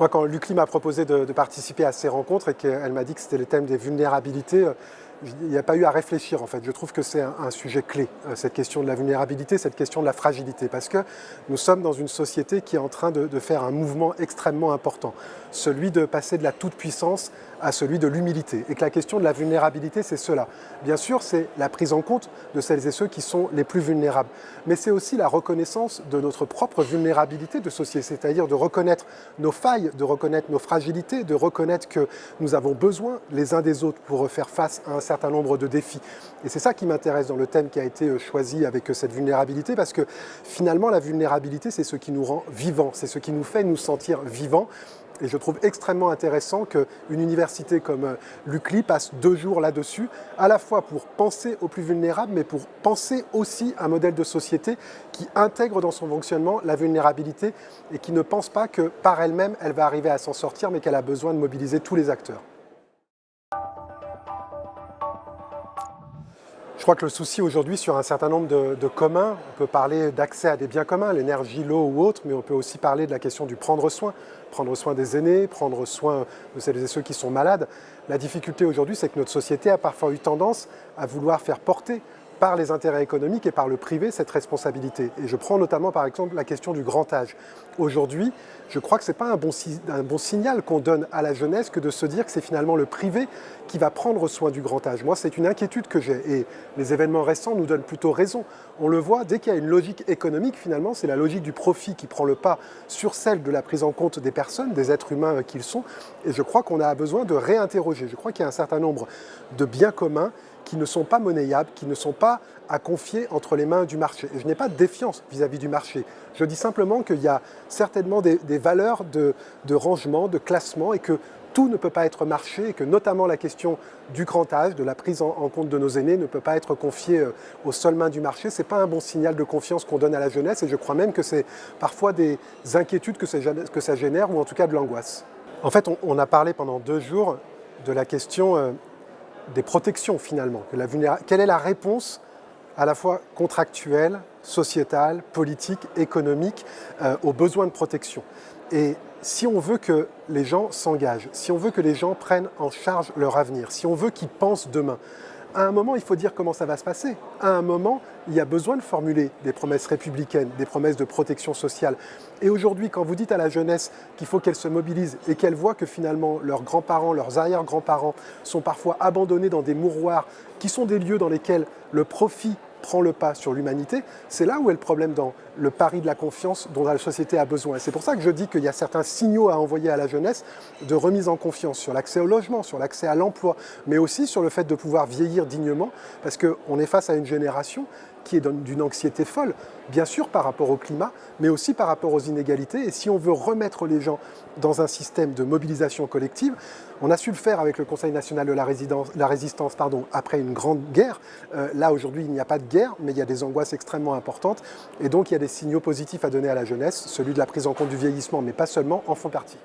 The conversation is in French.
Moi, quand Lucli m'a proposé de, de, participer à ces rencontres et qu'elle m'a dit que c'était le thème des vulnérabilités, euh, il n'y a pas eu à réfléchir en fait. Je trouve que c'est un, sujet clé, euh, cette question de la vulnérabilité, cette question de la fragilité, parce que nous sommes dans une société qui est en train de, de faire un mouvement extrêmement important, celui de passer de la toute-puissance à celui de l'humilité. Et que la question de la vulnérabilité, c'est cela. Bien sûr, c'est la prise en compte de celles et ceux qui sont les plus vulnérables, mais c'est aussi la reconnaissance de notre propre vulnérabilité de société, c'est-à-dire de reconnaître nos failles, de reconnaître nos fragilités, de reconnaître que nous avons besoin les uns des autres pour faire face à un certain nombre de défis. Et c'est ça qui m'intéresse dans le thème qui a été euh, choisi avec euh, cette vulnérabilité, parce que finalement, la vulnérabilité, c'est ce qui nous rend vivants, c'est ce qui nous fait nous sentir vivants. Et je trouve extrêmement intéressant qu'une université comme euh, l'UCLI passe deux jours là-dessus, à la fois pour penser aux plus vulnérables, mais pour penser aussi un modèle de société qui intègre dans son fonctionnement la vulnérabilité et qui ne pense pas que par elle-même, elle va arriver à s'en sortir, mais qu'elle a besoin de mobiliser tous les acteurs. Je crois que le souci aujourd'hui sur un certain nombre de, communs, on peut parler d'accès à des biens communs, l'énergie, l'eau ou autre, mais on peut aussi parler de la question du prendre soin, prendre soin des aînés, prendre soin de celles et ceux qui sont malades. La difficulté aujourd'hui, c'est que notre société a parfois eu tendance à vouloir faire porter par les intérêts économiques et par le privé cette responsabilité. Et je prends notamment par exemple la question du grand âge. Aujourd'hui, je crois que ce n'est pas un bon signal qu'on donne à la jeunesse que de se dire que c'est finalement le privé qui va prendre soin du grand âge. Moi, c'est une inquiétude que j'ai et les événements récents nous donnent plutôt raison. On le voit, dès qu'il y a une logique économique, finalement, c'est la logique du profit qui prend le pas sur celle de la prise en compte des personnes, des êtres humains qu'ils sont. Et je crois qu'on a besoin de réinterroger. Je crois qu'il y a un certain nombre de biens communs qui ne sont pas monnayables, qui ne sont pas à confier entre les mains du marché. Et je n'ai pas de défiance vis-à-vis -vis du marché. Je dis simplement qu'il y a certainement des, valeurs de, rangement, de classement, et que tout ne peut pas être marché, et que notamment la question du grand âge, de la prise en, compte de nos aînés, ne peut pas être confiée euh, aux seules mains du marché. Ce n'est pas un bon signal de confiance qu'on donne à la jeunesse, et je crois même que c'est parfois des inquiétudes que ça, génère, ou en tout cas de l'angoisse. En fait, on, a parlé pendant deux jours de la question euh, des protections finalement. Quelle est la réponse à la fois contractuelle, sociétale, politique, économique euh, aux besoins de protection Et si on veut que les gens s'engagent, si on veut que les gens prennent en charge leur avenir, si on veut qu'ils pensent demain, à un moment, il faut dire comment ça va se passer. À un moment, il y a besoin de formuler des promesses républicaines, des promesses de protection sociale. Et aujourd'hui, quand vous dites à la jeunesse qu'il faut qu'elle se mobilise et qu'elle voit que finalement leurs grands-parents, leurs arrière-grands-parents sont parfois abandonnés dans des mouroirs qui sont des lieux dans lesquels le profit prend le pas sur l'humanité, c'est là où est le problème dans le pari de la confiance dont la société a besoin. C'est pour ça que je dis qu'il y a certains signaux à envoyer à la jeunesse de remise en confiance sur l'accès au logement, sur l'accès à l'emploi, mais aussi sur le fait de pouvoir vieillir dignement, parce qu'on est face à une génération qui est d'une anxiété folle, bien sûr par rapport au climat, mais aussi par rapport aux inégalités. Et si on veut remettre les gens dans un système de mobilisation collective, on a su le faire avec le Conseil national de la, résistance après une grande guerre. Euh, là, aujourd'hui, il n'y a pas de guerre, mais il y a des angoisses extrêmement importantes. Et donc, il y a des signaux positifs à donner à la jeunesse. Celui de la prise en compte du vieillissement, mais pas seulement, en font partie.